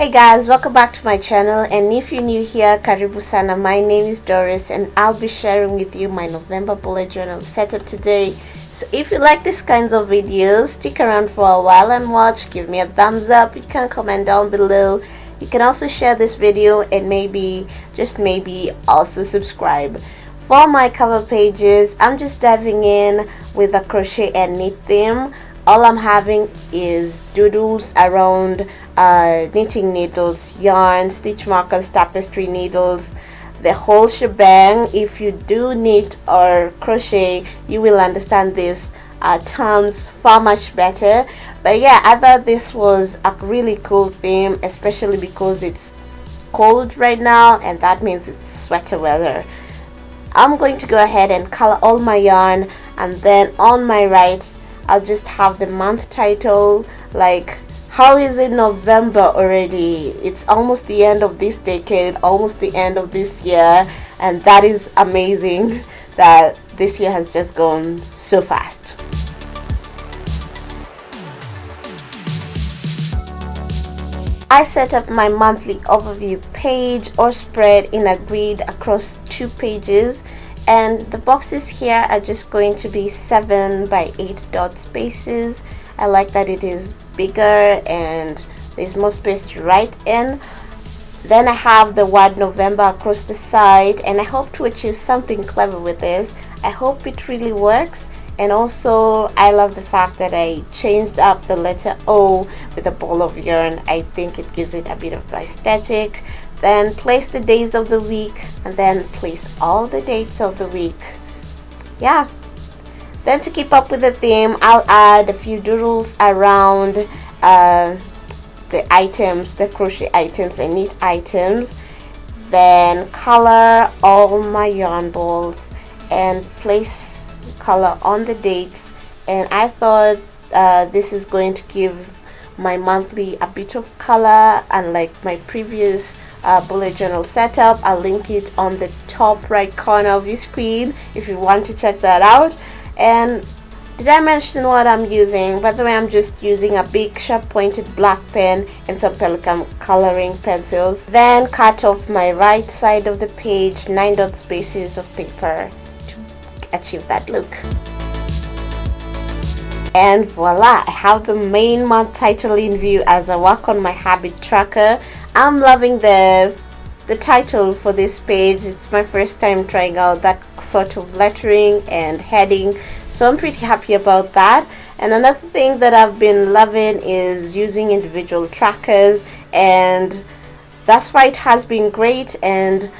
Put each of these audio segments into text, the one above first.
Hey guys, welcome back to my channel and if you're new here, karibu sana. My name is Doris and I'll be sharing with you my November bullet journal setup today. So if you like these kinds of videos, stick around for a while and watch. Give me a thumbs up. You can comment down below. You can also share this video and maybe, just maybe, also subscribe. For my cover pages, I'm just diving in with a crochet and knit theme all I'm having is doodles around uh, knitting needles, yarn, stitch markers, tapestry needles, the whole shebang. If you do knit or crochet, you will understand these uh, terms far much better. But yeah, I thought this was a really cool theme, especially because it's cold right now and that means it's sweater weather. I'm going to go ahead and color all my yarn and then on my right I'll just have the month title like how is it November already? It's almost the end of this decade almost the end of this year and that is amazing that this year has just gone so fast. I set up my monthly overview page or spread in a grid across two pages and the boxes here are just going to be 7 by 8 dot spaces. I like that it is bigger and there's more space to write in. Then I have the word November across the side and I hope to achieve something clever with this. I hope it really works. And also I love the fact that I changed up the letter O with a ball of yarn. I think it gives it a bit of aesthetic then place the days of the week and then place all the dates of the week. Yeah. Then to keep up with the theme I'll add a few doodles around uh, the items the crochet items and knit items. Then color all my yarn balls and place color on the dates. And I thought uh, this is going to give my monthly a bit of color unlike my previous uh, bullet journal setup. I'll link it on the top right corner of your screen if you want to check that out. And did I mention what I'm using? By the way I'm just using a big sharp pointed black pen and some Pelikan coloring pencils. Then cut off my right side of the page 9 dot spaces of paper to achieve that look. And voila I have the main month title in view as I work on my habit tracker I'm loving the the title for this page. It's my first time trying out that sort of lettering and heading so I'm pretty happy about that. And another thing that I've been loving is using individual trackers and that's why it has been great and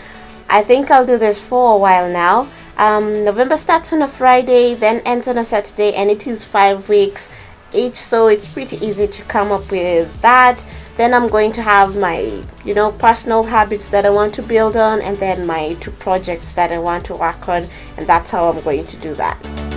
I think I'll do this for a while now. Um, November starts on a Friday then ends on a Saturday and it is five weeks each so it's pretty easy to come up with that then I'm going to have my you know personal habits that I want to build on and then my two projects that I want to work on and that's how I'm going to do that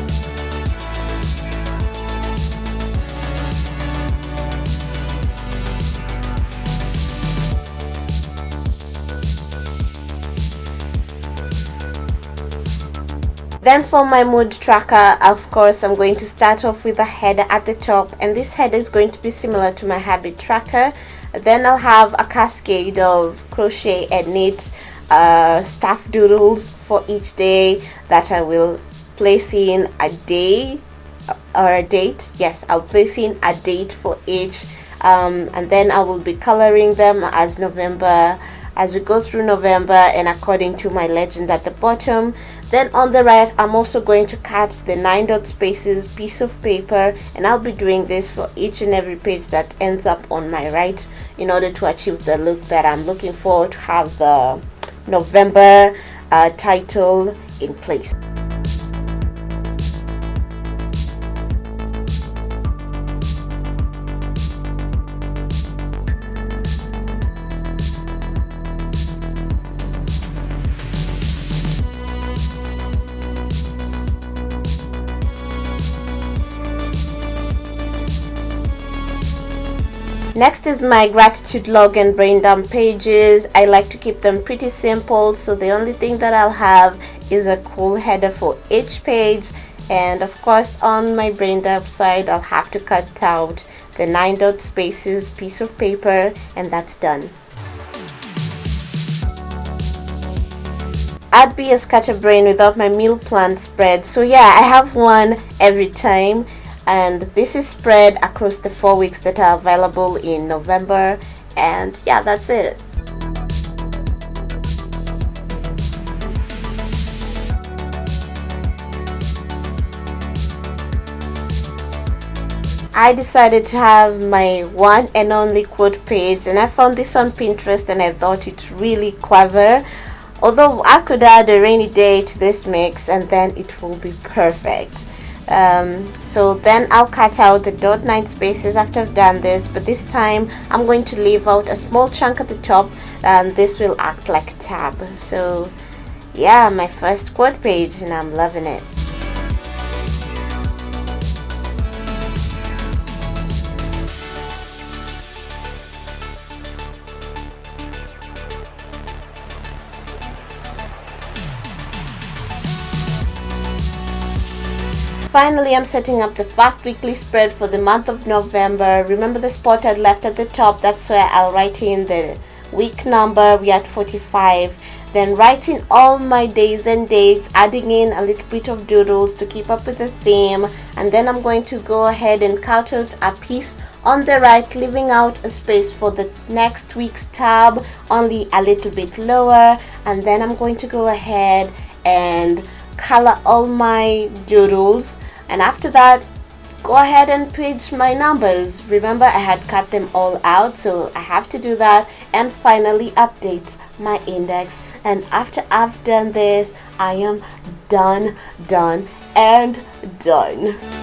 Then for my mood tracker, of course, I'm going to start off with a header at the top and this header is going to be similar to my habit tracker. Then I'll have a cascade of crochet and knit uh, staff doodles for each day that I will place in a day or a date. Yes, I'll place in a date for each um, and then I will be coloring them as November as we go through November and according to my legend at the bottom then on the right I'm also going to cut the 9 dot spaces piece of paper and I'll be doing this for each and every page that ends up on my right in order to achieve the look that I'm looking for to have the November uh, title in place. Next is my gratitude log and brain dump pages. I like to keep them pretty simple so the only thing that i'll have is a cool header for each page. And of course on my brain dump side i'll have to cut out the nine dot spaces piece of paper and that's done. I'd be a scatterbrain without my meal plan spread. So yeah I have one every time and this is spread across the four weeks that are available in November. And yeah that's it. I decided to have my one and only quote page and I found this on Pinterest and I thought it really clever. Although I could add a rainy day to this mix and then it will be perfect um, so then I'll cut out the dot 9 spaces after I've done this but this time I'm going to leave out a small chunk at the top and this will act like a tab. So yeah my first quote page and I'm loving it Finally, I'm setting up the fast weekly spread for the month of November. Remember the spot I left at the top? That's where I'll write in the week number. We are at 45. Then write in all my days and dates, adding in a little bit of doodles to keep up with the theme. And then I'm going to go ahead and cut out a piece on the right leaving out a space for the next week's tab only a little bit lower and then I'm going to go ahead and color all my doodles and after that go ahead and page my numbers. Remember I had cut them all out so I have to do that. And finally update my index. And after I've done this I am done done and done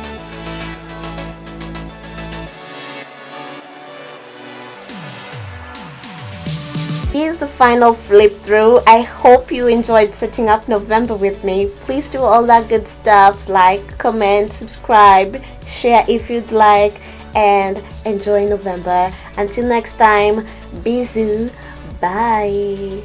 Here's the final flip through. I hope you enjoyed setting up November with me. Please do all that good stuff like, comment, subscribe, share if you'd like and enjoy November. Until next time, bisous. Bye.